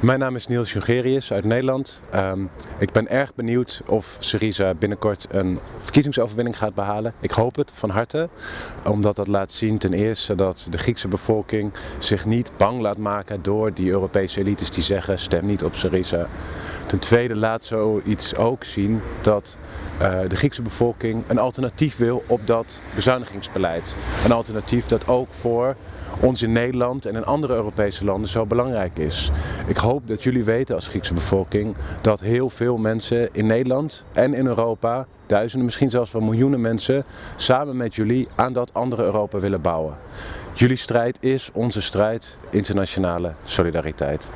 Mijn naam is Niels Jongerius uit Nederland. Um, ik ben erg benieuwd of Syriza binnenkort een verkiezingsoverwinning gaat behalen. Ik hoop het van harte, omdat dat laat zien ten eerste dat de Griekse bevolking zich niet bang laat maken door die Europese elites die zeggen stem niet op Syriza. Ten tweede laat zoiets ook zien dat uh, de Griekse bevolking een alternatief wil op dat bezuinigingsbeleid. Een alternatief dat ook voor ons in Nederland en in andere Europese landen zo belangrijk is. Ik hoop dat jullie weten als Griekse bevolking dat heel veel mensen in Nederland en in Europa, duizenden, misschien zelfs wel miljoenen mensen, samen met jullie aan dat andere Europa willen bouwen. Jullie strijd is onze strijd, internationale solidariteit.